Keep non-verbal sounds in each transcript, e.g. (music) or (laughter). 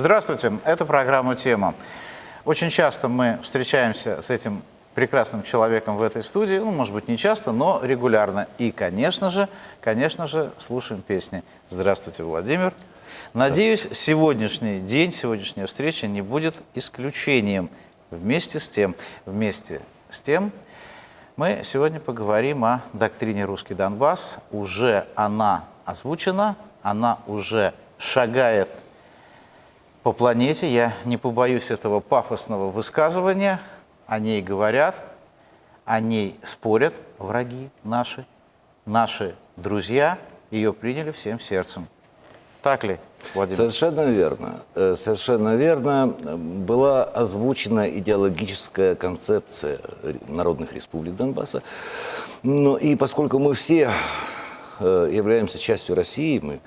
Здравствуйте, это программа «Тема». Очень часто мы встречаемся с этим прекрасным человеком в этой студии, ну, может быть, не часто, но регулярно. И, конечно же, конечно же, слушаем песни. Здравствуйте, Владимир. Надеюсь, сегодняшний день, сегодняшняя встреча не будет исключением. Вместе с тем, вместе с тем, мы сегодня поговорим о доктрине «Русский Донбасс». Уже она озвучена, она уже шагает по планете. Я не побоюсь этого пафосного высказывания. О ней говорят, о ней спорят враги наши, наши друзья. Ее приняли всем сердцем. Так ли, Владимир? Совершенно верно. Э, совершенно верно. Была озвучена идеологическая концепция народных республик Донбасса. Ну, и поскольку мы все э, являемся частью России, мы,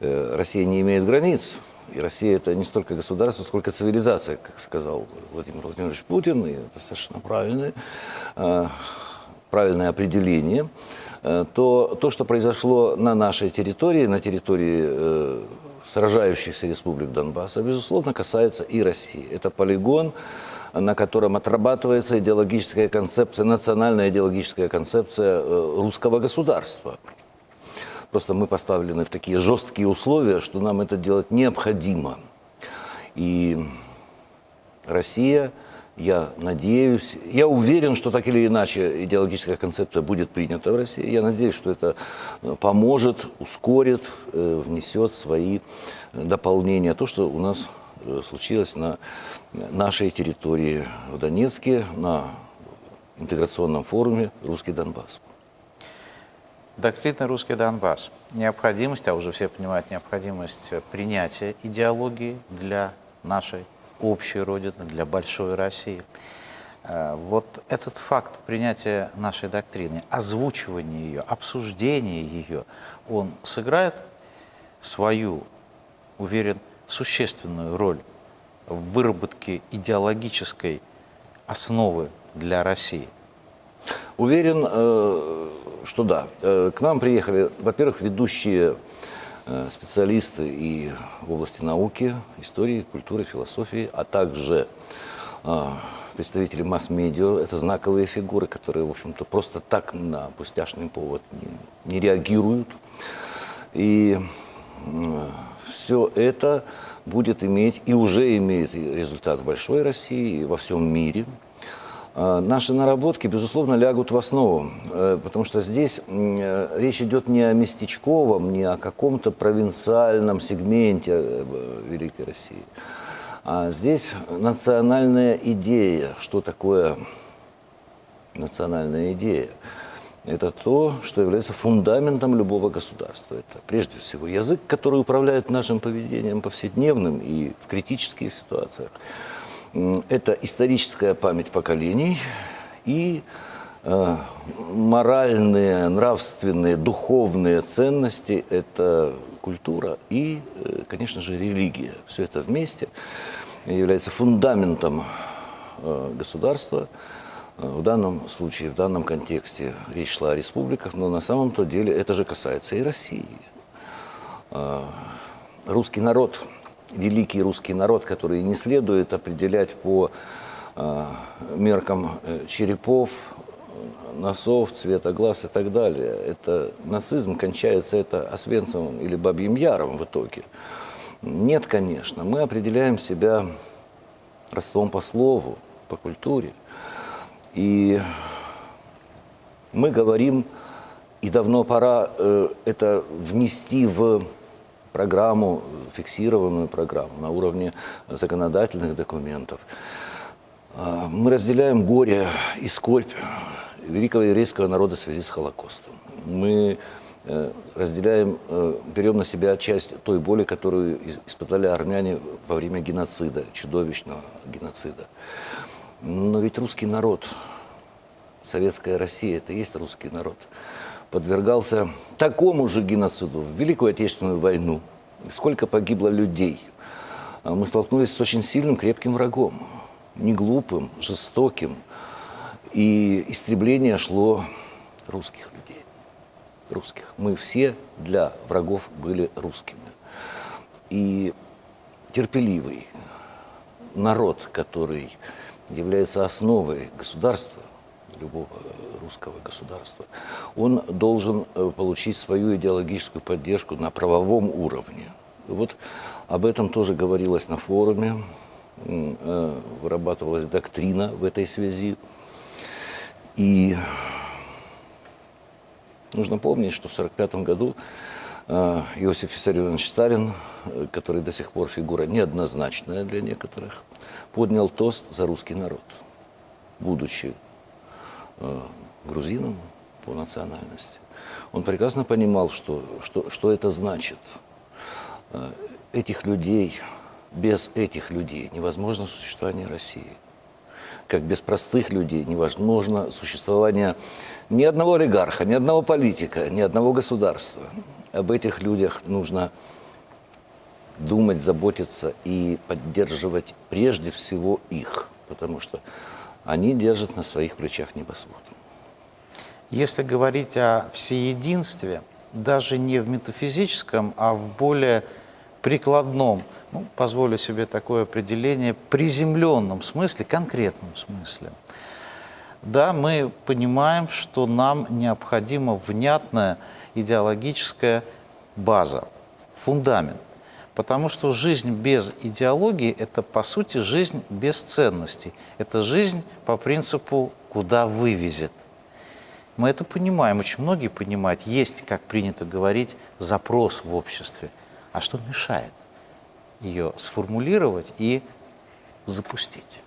э, Россия не имеет границ, и Россия это не столько государство, сколько цивилизация, как сказал Владимир Владимирович Путин, и это совершенно правильное, правильное определение. Э, то то, что произошло на нашей территории, на территории э, сражающихся республик Донбасса, безусловно, касается и России. Это полигон, на котором отрабатывается идеологическая концепция, национальная идеологическая концепция э, русского государства. Просто мы поставлены в такие жесткие условия, что нам это делать необходимо. И Россия я надеюсь, я уверен, что так или иначе идеологическая концепция будет принята в России. Я надеюсь, что это э, поможет, ускорит, э, внесет свои дополнения. То, что у нас э, случилось на нашей территории в Донецке, на интеграционном форуме «Русский Донбасс». Доктрина «Русский Донбасс». Необходимость, а уже все понимают необходимость принятия идеологии для нашей общей Родины, для большой России. Э, вот этот факт принятия нашей доктрины, озвучивания ее, обсуждения ее, он сыграет свою, уверен, существенную роль в выработке идеологической основы для России? Уверен, э, что да. Э, к нам приехали, во-первых, ведущие Э, специалисты и в области науки, истории, культуры, философии, а также представители масс-медиа. Это знаковые фигуры, которые, в общем-то, просто так на пустяшный повод не реагируют. И все это будет иметь и уже имеет результат в большой России и во всем мире. А, наши наработки, безусловно, лягут в основу, э, потому что здесь э, речь идет не о местечковом, не о каком-то провинциальном сегменте э, Великой России. А здесь национальная идея. Что такое национальная идея? Это то, что является фундаментом любого государства. Это прежде всего язык, который управляет нашим поведением повседневным и в критических ситуациях. Это историческая память поколений и э, моральные, нравственные, духовные ценности – это культура и, э, конечно же, религия. Все это вместе является фундаментом э, государства. В данном случае, в данном контексте речь шла о республиках, но на самом-то деле это же касается и России. Русский народ – великий русский народ, который не следует определять по э, меркам э, черепов, носов, цвета глаз и так далее. Это нацизм, кончается это Освенцевым или Бабьим Яром в итоге. Нет, конечно. Мы определяем себя родством по слову, по культуре. И мы говорим, и давно пора э, это внести в программу, фиксированную программу на уровне законодательных документов. А, мы разделяем горе и скорбь великого еврейского народа в связи с Холокостом. Мы э, разделяем, э, берем на себя часть той боли, которую испытали армяне во время геноцида, чудовищного геноцида. Но ведь русский народ, советская Россия, это и есть русский народ – подвергался такому же геноциду в Великую Отечественную войну. Сколько погибло людей. А мы столкнулись с очень сильным, крепким врагом. Не глупым, жестоким. И истребление шло русских людей. Русских. Мы все для врагов были русскими. И терпеливый народ, который является основой государства, любого русского государства, он должен э, получить свою идеологическую поддержку на правовом уровне. Вот об этом тоже говорилось на форуме, э, вырабатывалась доктрина в этой связи. И нужно помнить, что в 1945 году э, Иосиф Виссарионович Сталин, который до сих пор фигура неоднозначная для некоторых, поднял тост за русский народ, будучи грузином по национальности. Он прекрасно понимал, что, что, что это значит. Э, Этих людей, без этих людей невозможно существование России. Как без простых людей невозможно существование ни одного олигарха, ни одного политика, ни одного государства. Об этих людях нужно думать, заботиться и поддерживать прежде всего их, потому что они держат на своих плечах небосвод. Если говорить о всеединстве, даже не в метафизическом, а в более прикладном, ну, позволю себе такое определение, приземленном смысле, конкретном смысле. Да, мы понимаем, что нам необходима внятная идеологическая база, фундамент. Потому что жизнь без идеологии – это, по сути, жизнь без ценностей. Это жизнь по принципу «куда вывезет». Мы это понимаем, очень многие понимают. Есть, как принято говорить, запрос в обществе. А что мешает ее сформулировать и запустить?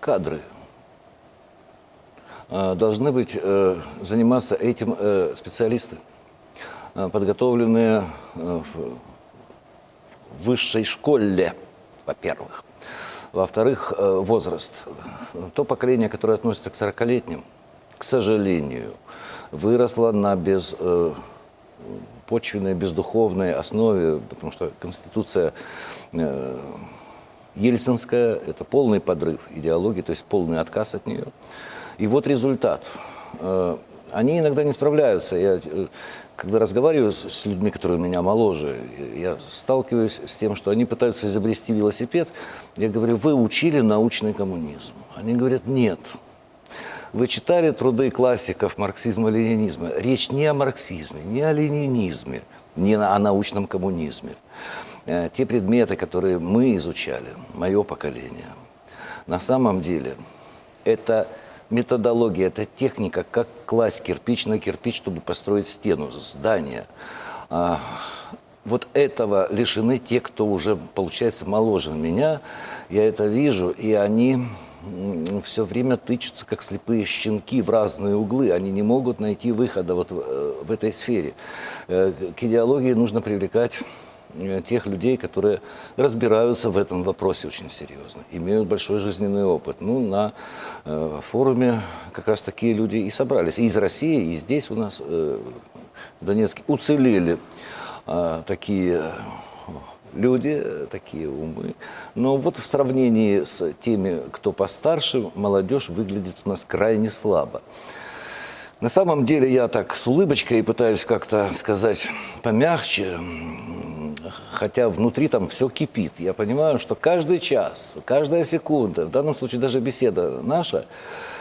Кадры Э, должны быть, э, заниматься этим э, специалисты, подготовленные в высшей школе, во-первых. Во-вторых, э, возраст. То поколение, которое относится к 40-летним, к сожалению, выросло на без, э, почвенной, бездуховной основе, потому что Конституция э, Ельцинская – это полный подрыв идеологии, то есть полный отказ от нее. И вот результат. Они иногда не справляются. Я, э, когда разговариваю с людьми, которые меня моложе, я сталкиваюсь с тем, что они пытаются изобрести велосипед. Я говорю, вы учили научный коммунизм? Они говорят, нет. Вы читали труды классиков марксизма-ленинизма? Речь не о марксизме, не о ленинизме, не о научном коммунизме. Э, Те предметы, которые мы изучали, мое поколение, на самом деле это методология, это техника, как класть кирпич на кирпич, чтобы построить стену, здание. А, Вот этого лишены те, кто уже, получается, моложе меня. Я это вижу, и они все время тычутся, как слепые щенки, в разные углы. Они не могут найти выхода вот в, э, этой сфере. Э, К идеологии нужно привлекать тех людей, которые разбираются в этом вопросе очень серьезно, имеют большой жизненный опыт. Ну, на э, форуме как раз такие люди и собрались. И из России, и здесь у нас, э, в Донецке, уцелели э, такие люди, э, такие умы. Но вот в сравнении с теми, кто постарше, молодежь выглядит у нас крайне слабо. На самом деле я так с улыбочкой пытаюсь как-то сказать помягче, хотя внутри там все кипит. Я понимаю, что каждый час, каждая секунда, в данном случае даже беседа наша,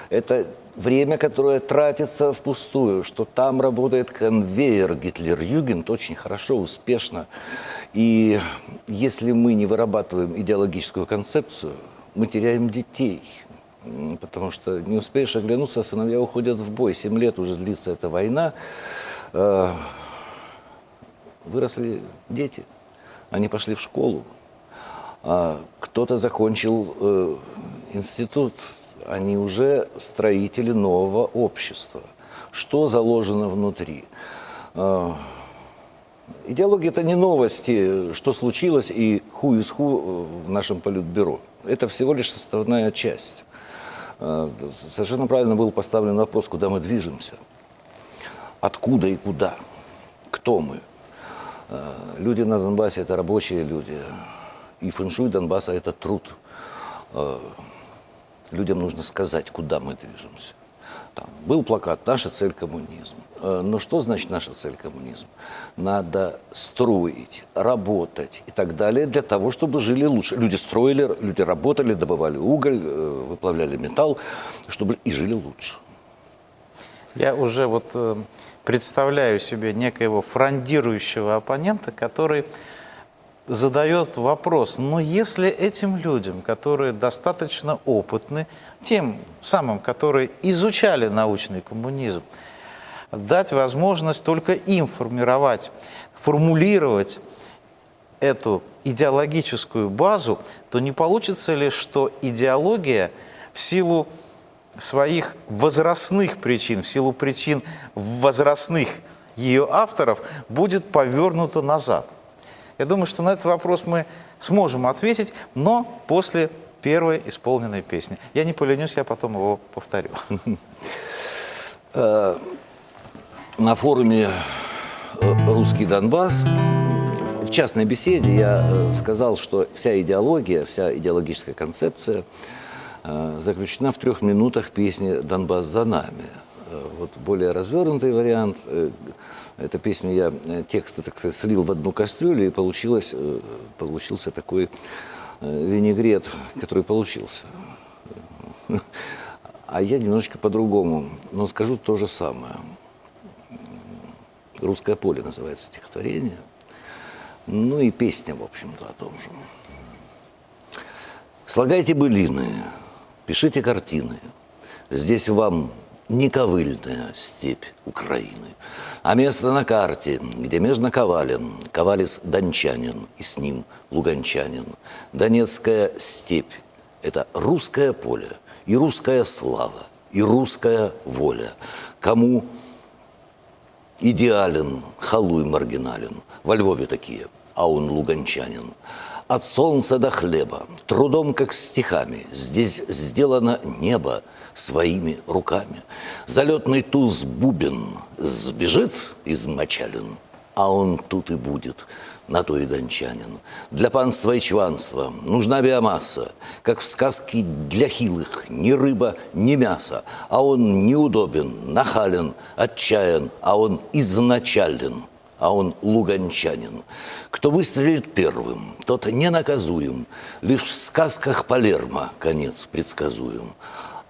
это время, которое тратится впустую, что там работает конвейер Гитлер-Югент очень хорошо, успешно. И если мы не вырабатываем идеологическую концепцию, мы теряем детей. Потому что не успеешь оглянуться, а сыновья уходят в бой. Семь лет уже длится эта война. Э, Выросли дети. Они пошли в школу. А Кто-то закончил э, институт. Они уже строители нового общества. Что заложено внутри? Э, Идеология – это не новости, что случилось и ху из ху в нашем политбюро. Это всего лишь составная часть. Э, Совершенно правильно был поставлен вопрос, куда мы движемся. Откуда и куда? Кто мы? Э, Люди на Донбассе – это рабочие люди. И фэншуй Донбасса – это труд. Э, Людям нужно сказать, куда мы движемся. Там был плакат «Наша цель – коммунизм». Э, Но что значит наша цель – коммунизм? Надо строить, работать и так далее для того, чтобы жили лучше. Люди строили, люди работали, добывали уголь, выплавляли металл, чтобы и жили лучше. Я уже вот э, представляю себе некоего фрондирующего оппонента, который задает вопрос, но если этим людям, которые достаточно опытны, тем самым, которые изучали научный коммунизм, дать возможность только им формировать, формулировать эту идеологическую базу, то не получится ли, что идеология в силу своих возрастных причин, в силу причин возрастных ее авторов, будет повернута назад? Я думаю, что на этот вопрос мы сможем ответить, но после первой исполненной песни. Я не поленюсь, я потом его повторю. На форуме э, «Русский Донбасс» в частной беседе я э, сказал, что вся идеология, вся идеологическая концепция э, заключена в трех минутах песни «Донбасс за нами». Вот более развернутый вариант Эту песню я тексты, так сказать, слил в одну кастрюлю, и получилось, получился такой винегрет, который получился. А я немножечко по-другому, но скажу то же самое. «Русское поле» называется стихотворение. Ну и песня, в общем-то, о том же. Слагайте былины, пишите картины. Здесь вам не ковыльная степь Украины, а место на карте, где межно Ковалин, Ковалис дончанин, и с ним луганчанин. Донецкая степь – это русское поле, и русская слава, и русская воля. Кому идеален, халуй маргинален. Во Львове такие, а он луганчанин. От солнца до хлеба, трудом как стихами, Здесь сделано небо своими руками. Залетный туз бубен сбежит измочален, А он тут и будет – на то и дончанин. Для панства и чванства нужна биомасса, как в сказке для хилых, ни рыба, ни мясо, а он неудобен, нахален, отчаян, а он изначален, а он луганчанин. Кто выстрелит первым, тот ненаказуем, лишь в сказках Палермо конец предсказуем.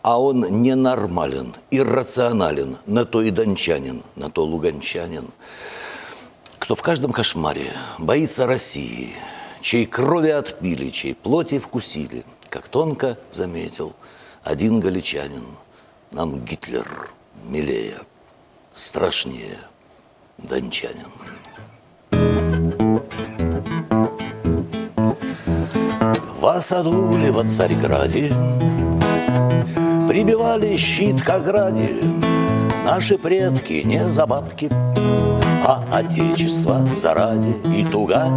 А он ненормален, иррационален, на то и дончанин, на то луганчанин кто в каждом кошмаре боится России, чей крови отпили, чей плоти вкусили, как тонко заметил один галичанин, нам Гитлер милее, страшнее дончанин. В Асадуле во Царьграде Прибивали щит к ограде Наши предки не за бабки а Отечество заради и туга.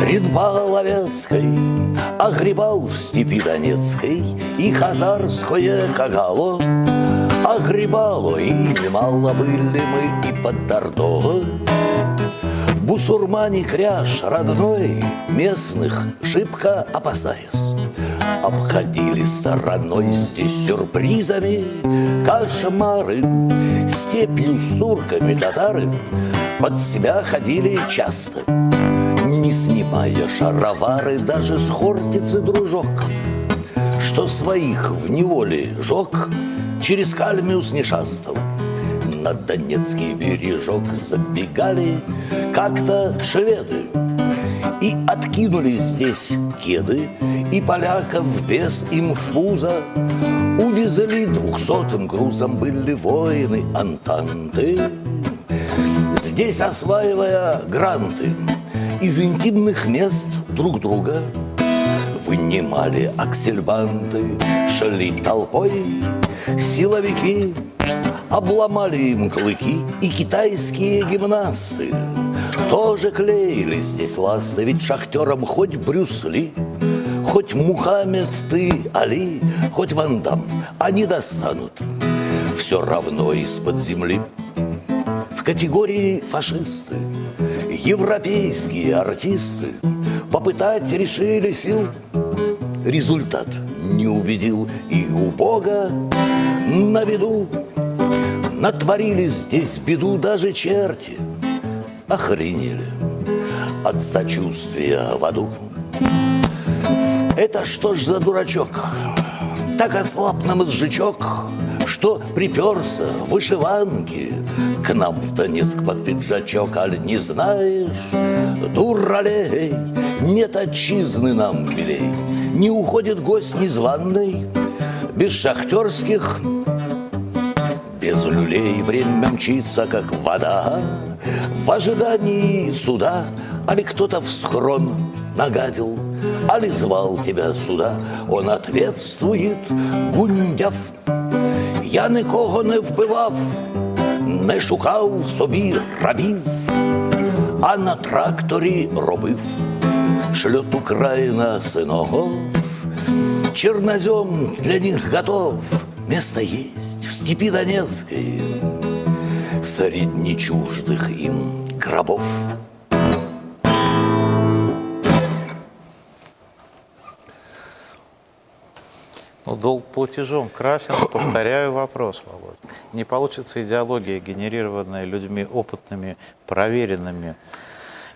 Ридбал Ловецкой огребал в степи Донецкой И хазарское кагало огребало, И немало были мы и под Дордо. Бусурмане кряж родной Местных шибко опасаясь. Обходили стороной здесь сюрпризами Кошмары, степью с турками татары. Под себя ходили часто, не снимая шаровары даже с хортицы дружок, что своих в неволе жег, через кальмиус не шастал. На Донецкий бережок забегали как-то шведы и откинули здесь кеды, и поляков без им в пузо увезли двухсотым грузом были воины Антанты. Здесь осваивая гранты из интимных мест друг друга, Вынимали аксельбанты, шли толпой, силовики Обломали им клыки и китайские гимнасты. Тоже клеили здесь ласты, ведь шахтерам хоть Брюсли Хоть Мухаммед ты, Али, хоть Вандам, они достанут. Все равно из-под земли. Категории фашисты, европейские артисты попытать решили сил результат не убедил, и у Бога на виду натворили здесь беду даже черти. Охренели от сочувствия в аду. Это что ж за дурачок? Так ослаб нам мозжечок, что приперся в вышиванке К нам в Донецк под пиджачок, аль не знаешь, дуралей, нет отчизны нам милей, Не уходит гость незваный, без шахтерских без люлей время мчится, как вода В ожидании суда Али кто-то в схрон нагадил Али звал тебя сюда Он ответствует, гундяв Я нікого не вбивав Не шукав собі рабів А на тракторі робив Шлет Украина сынов Чернозем для них готов Место есть в степи Донецкой Среди чуждых им гробов. Ну, долг платежом красен. Повторяю вопрос, Володь. Не получится идеология, генерированная людьми опытными, проверенными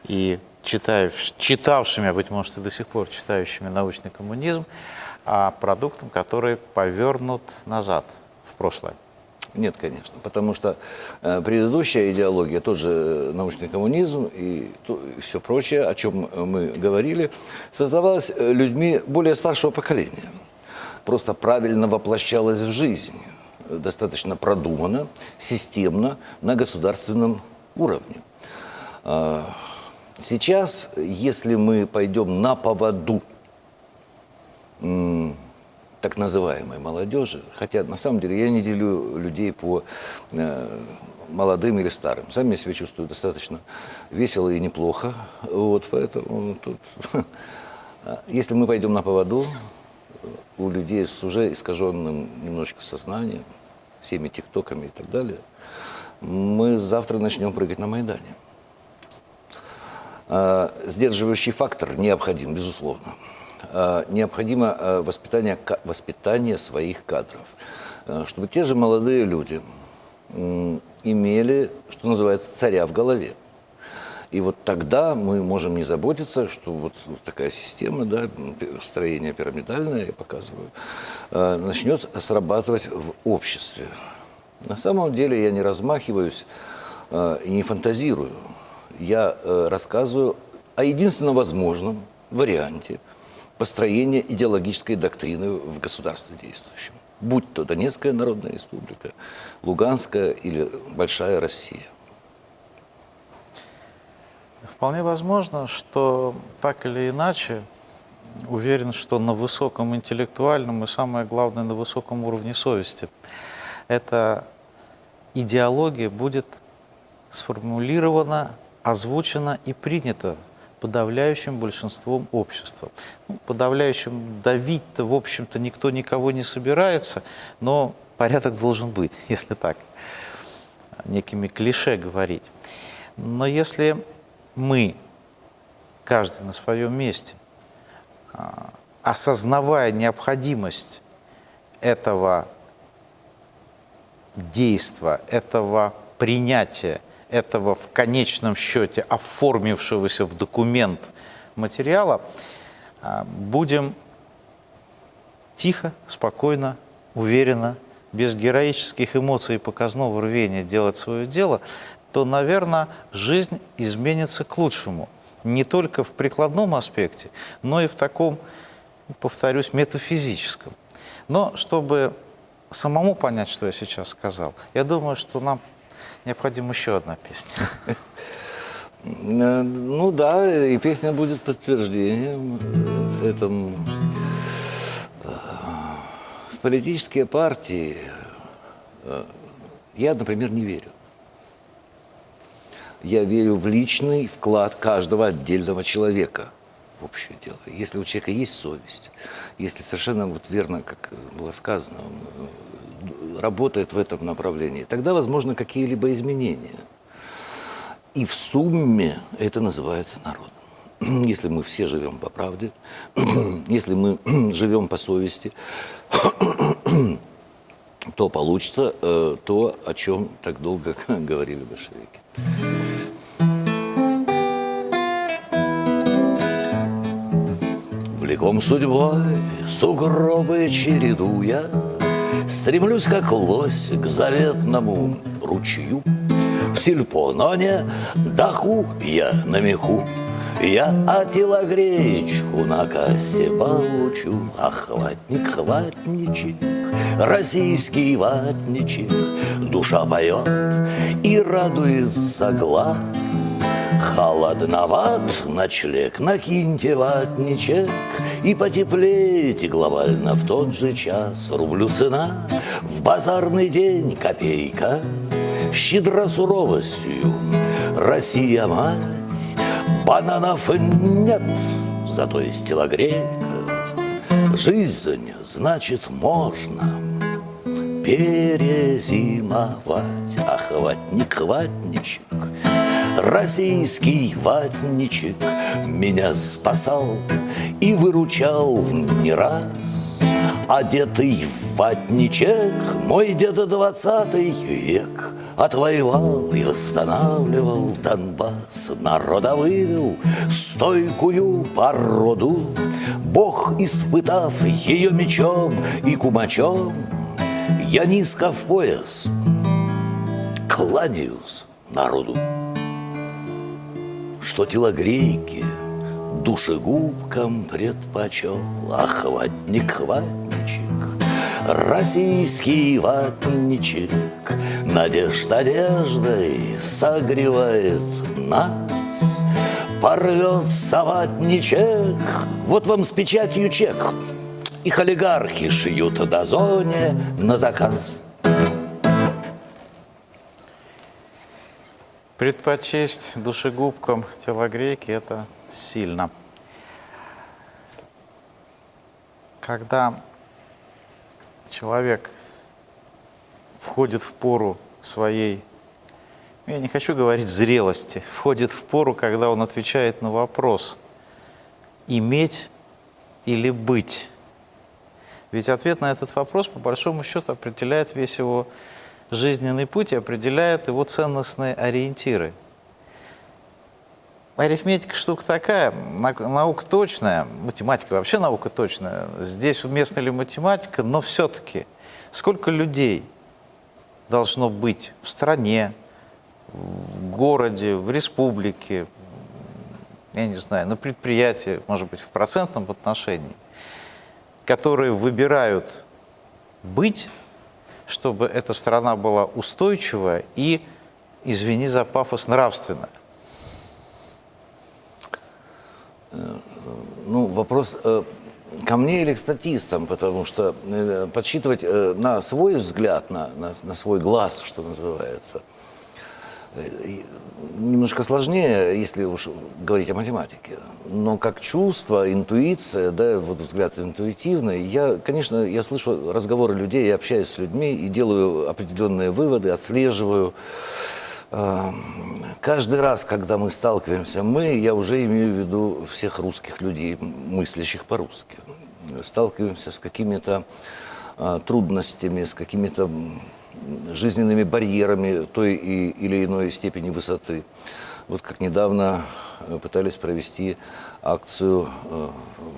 и читавшими, а быть может и до сих пор читающими научный коммунизм, а продуктом, который повернут назад, в прошлое. Нет, конечно, потому что э, предыдущая идеология, тот же э, научный коммунизм и, все прочее, о чем мы говорили, создавалась э, людьми более старшего поколения. Просто правильно воплощалась в жизнь, э, достаточно продуманно, системно, на государственном уровне. А, Сейчас, если мы пойдем на поводу так называемой молодежи, хотя на самом деле я не делю людей по э, молодым или старым. Сам я себя чувствую достаточно весело и неплохо. Вот, поэтому тут... (laughs) Если мы пойдем на поводу у людей с уже искаженным немножечко сознанием, всеми тиктоками и так далее, мы завтра начнем прыгать на Майдане. А, Сдерживающий фактор необходим, безусловно. А, Необходимо а, воспитание, воспитание своих кадров, А, чтобы те же молодые люди имели, что называется, царя в голове. И вот тогда мы можем не заботиться, что вот такая система, да, строение пирамидальное, я показываю, э, начнет срабатывать в обществе. На самом деле я не размахиваюсь э, и не фантазирую. Я э, рассказываю о единственно возможном варианте построения идеологической доктрины в государстве действующем. Будь то Донецкая Народная Республика, Луганская или Большая Россия. Вполне возможно, что так или иначе, уверен, что на высоком интеллектуальном и, самое главное, на высоком уровне совести эта идеология будет сформулирована, озвучена и принята подавляющим большинством общества. Ну, подавляющим давить-то, в общем-то, никто никого не собирается, но порядок должен быть, (laughs) если так некими клише говорить. Но если мы, каждый на своем месте, а, осознавая необходимость этого действа, этого принятия, этого в конечном счете оформившегося в документ материала, а, будем тихо, спокойно, уверенно, без героических эмоций и показного рвения делать свое дело, то, наверное, жизнь изменится к лучшему. Не только в прикладном аспекте, но и в таком, повторюсь, метафизическом. Но чтобы самому понять, что я сейчас сказал, я думаю, что нам необходима еще одна песня. Э, Ну да, и песня будет подтверждением этому. В политические партии э, я, например, не верю. Я верю в личный вклад каждого отдельного человека в общее дело. Если у человека есть совесть, если совершенно вот верно, как было сказано, э, работает в этом направлении, тогда возможны какие-либо изменения. И в сумме это называется народом. (clears throat) если мы все живем по правде, (clears throat) если мы (clears throat) живем по совести, то получится э, то, о чем так долго (laughs) говорили большевики. Влеком судьбой, сугробы чередуя, Стремлюсь, как лось, к заветному ручью. В сельпо, но не даху я на меху, я отилогречку на кассе получу, Ах, ватник, хватничек, российский ватничек, Душа поет и радуется глаз. Холодноват ночлег, накиньте ватничек И потеплейте глобально в тот же час. Рублю цена, в базарный день копейка, Щедра суровостью Россия мать, Бананов нет, зато есть телогрейка. Жизнь, значит, можно перезимовать. Ах, ватник, ватничек, Российский ватничек меня спасал и выручал не раз. Одетый в ватничек мой дед двадцатый век Отвоевал и восстанавливал Донбасс, народа вывел стойкую породу. Бог, испытав ее мечом и кумачом, Я низко в пояс кланяюсь народу что телогрейки душегубкам предпочел, Ах, ватник, ватничек, российский ватничек, Надежд одеждой согревает нас, Порвется ватничек, вот вам с печатью чек, Их олигархи шьют до зоне на заказ. Предпочесть душегубкам телогрейки – это сильно. Когда человек входит в пору своей, я не хочу говорить зрелости, входит в пору, когда он отвечает на вопрос «иметь или быть?». Ведь ответ на этот вопрос, по большому счету, определяет весь его жизненный путь и определяет его ценностные ориентиры. Арифметика штука такая, наука точная, математика вообще наука точная. Здесь уместна ли математика, но все-таки сколько людей должно быть в стране, в городе, в республике, я не знаю, на предприятии, может быть, в процентном отношении, которые выбирают быть чтобы эта страна была устойчивая и, извини за пафос, нравственная? Ну, вопрос э, ко мне или к статистам, потому что э, подсчитывать э, на свой взгляд, на, на, на свой глаз, что называется, немножко сложнее, если уж говорить о математике. Но как чувство, интуиция, да, вот взгляд интуитивный, я, конечно, я слышу разговоры людей, я общаюсь с людьми и делаю определенные выводы, отслеживаю. А, каждый раз, когда мы сталкиваемся, мы, я уже имею в виду всех русских людей, мыслящих по-русски, сталкиваемся с какими-то а, трудностями, с какими-то жизненными барьерами той и, или иной степени высоты. Вот как недавно э, пытались провести акцию э,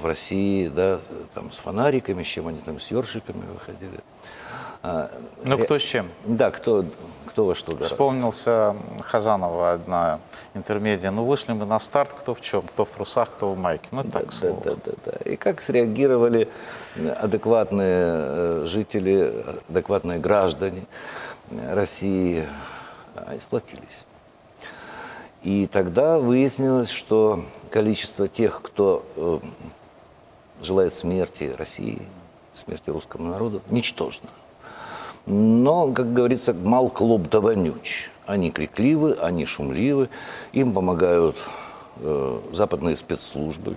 в России, да, там с фонариками, с чем они там, с ёршиками выходили. А, ну, кто с чем? Да, кто, кто во что гораздо. Вспомнился Хазанова одна интермедия. Ну, вышли мы на старт, кто в чем, кто в трусах, кто в майке. Ну, да, так, да, да, да, да. И как среагировали адекватные э, жители, адекватные граждане России, а, сплотились. И тогда выяснилось, что количество тех, кто э, желает смерти России, смерти русскому народу, ничтожно. Но, как говорится, мал клуб да вонюч. Они крикливы, они шумливы, им помогают э, западные спецслужбы,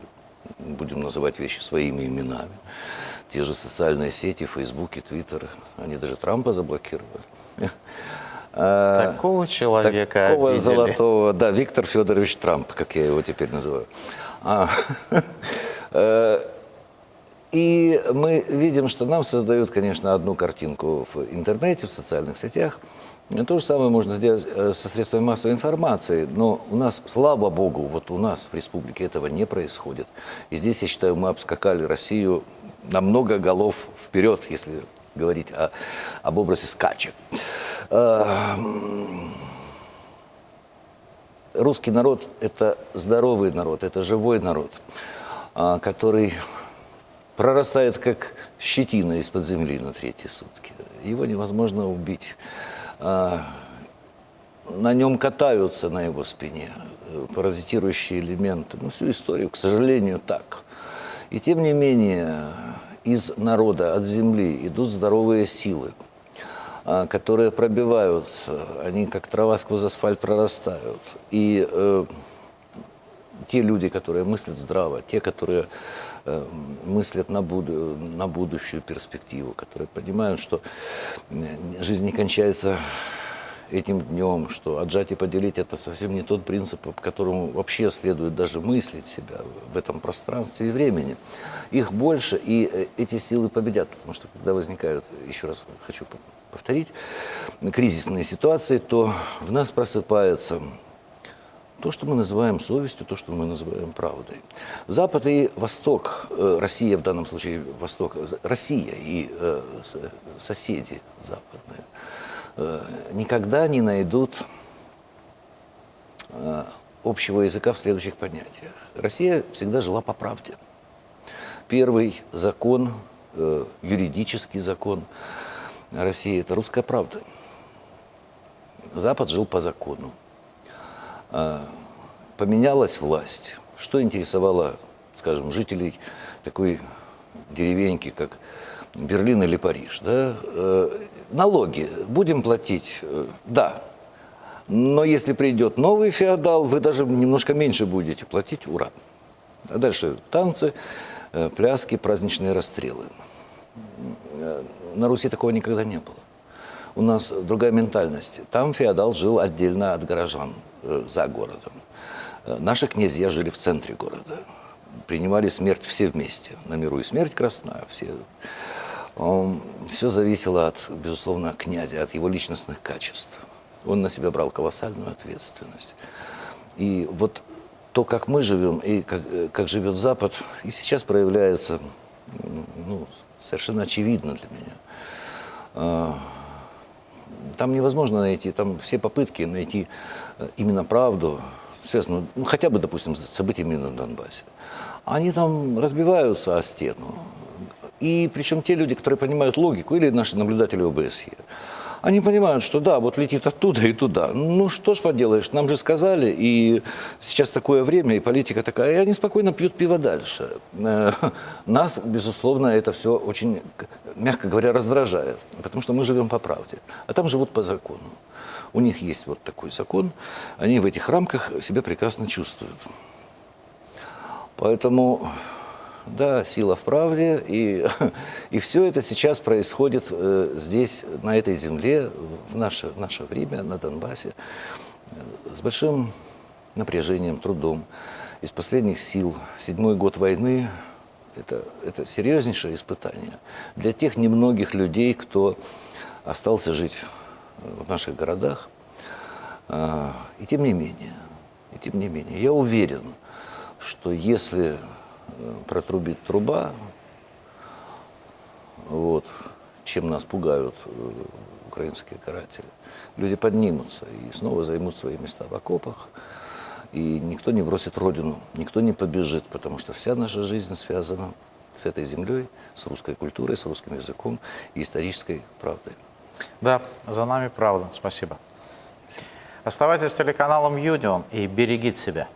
будем называть вещи своими именами. Те же социальные сети, Фейсбуки, Твиттер, они даже Трампа заблокировали. (laughs) А, такого человека Такого обидели. золотого, да, Виктор Федорович Трамп, как я его теперь называю. (laughs) И мы видим, что нам создают, конечно, одну картинку в интернете, в социальных сетях. То же самое можно сделать э, со средствами массовой информации, но у нас, слава богу, вот у нас в республике этого не происходит. И здесь, я считаю, мы обскакали Россию на много голов вперед, если говорить о- об образе скачек. Э, русский народ – это здоровый народ, это живой народ, а, который прорастает как щетина из-под земли на третьи сутки. Его невозможно убить. А, На нем катаются на его спине э, паразитирующие элементы. Ну, всю историю, к сожалению, так. И тем не менее, из народа, от земли идут здоровые силы а, которые пробиваются, они как трава сквозь асфальт прорастают. И э, те люди, которые мыслят здраво, те, которые э, мыслят на, буду- на будущую перспективу, которые понимают, что жизнь не кончается этим днем, что отжать и поделить это совсем не тот принцип, по которому вообще следует даже мыслить себя в этом пространстве и времени. Их больше, и э, эти силы победят, потому что когда возникают, еще раз хочу по- повторить, кризисные ситуации, то в нас просыпается то, что мы называем совестью, то, что мы называем правдой. Запад и Восток, э, Россия в данном случае Восток, з- Россия и э, соседи западные, э, никогда не найдут э, общего языка в следующих понятиях. Россия всегда жила по правде. Первый закон, э, юридический закон России – это русская правда. Запад жил по закону. А, Поменялась власть. Что интересовало, скажем, жителей такой деревеньки, как Берлин или Париж? Да? Э, Налоги будем платить? Э, Да. Но если придет новый феодал, вы даже немножко меньше будете платить. Ура! А дальше танцы, э, пляски, праздничные расстрелы. На Руси такого никогда не было. У нас другая ментальность. Там феодал жил отдельно от горожан, э, за городом. Э, Наши князья жили в центре города. Принимали смерть все вместе. На миру и смерть красная. Все. Все зависело от, безусловно, князя, от его личностных качеств. Он на себя брал колоссальную ответственность. И вот то, как мы живем и как, э, как живет Запад, и сейчас проявляется ну, совершенно очевидно для меня. Там невозможно найти, там все попытки найти э, именно правду, связанную, ну, хотя бы, допустим, с событиями на Донбассе, они там разбиваются о стену. И причем те люди, которые понимают логику, или наши наблюдатели ОБСЕ, они понимают, что да, вот летит оттуда и туда. Ну что ж поделаешь, нам же сказали, и сейчас такое время, и политика такая, и они спокойно пьют пиво дальше. Э, Нас, безусловно, это все очень, мягко говоря, раздражает, потому что мы живем по правде, а там живут по закону. У них есть вот такой закон, они в этих рамках себя прекрасно чувствуют. Поэтому, да, сила в правде, и, (laughs) и все это сейчас происходит э, здесь, на этой земле, в наше, в наше время, на Донбассе, э, с большим напряжением, трудом. Из последних сил. Седьмой год войны – это, это серьезнейшее испытание для тех немногих людей, кто остался жить э, в наших городах. И тем не менее, и тем не менее, я уверен, что если протрубит труба, вот, чем нас пугают э, украинские каратели, люди поднимутся и снова займут свои места в окопах, и никто не бросит родину, никто не побежит, потому что вся наша жизнь связана с этой землей, с русской культурой, с русским языком и исторической правдой. Да, за нами правда. Спасибо. Оставайтесь с телеканалом Юнион и берегите себя.